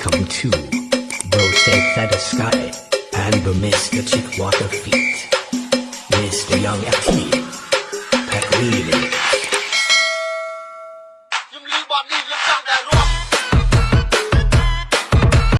Come too. Bro said feather sky, and the Mr. Chick water feet. Mr. Young FT, pack really